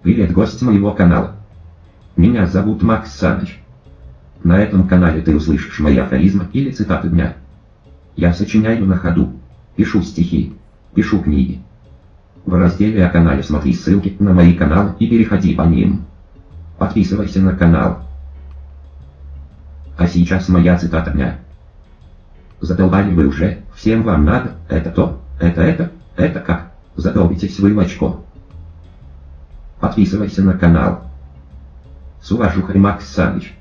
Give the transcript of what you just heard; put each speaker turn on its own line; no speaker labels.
Привет, гость моего канала. Меня зовут Макс Саныч. На этом канале ты услышишь мои афоризмы или цитаты дня. Я сочиняю на ходу, пишу стихи, пишу книги. В разделе о канале смотри ссылки на мои каналы и переходи по ним. Подписывайся на канал. А сейчас моя цитата дня. Задолбали вы уже, всем вам надо, это то, это это, это как, задолбитесь вы в очко. Подписывайся на канал. С уважухой Макс Саныч.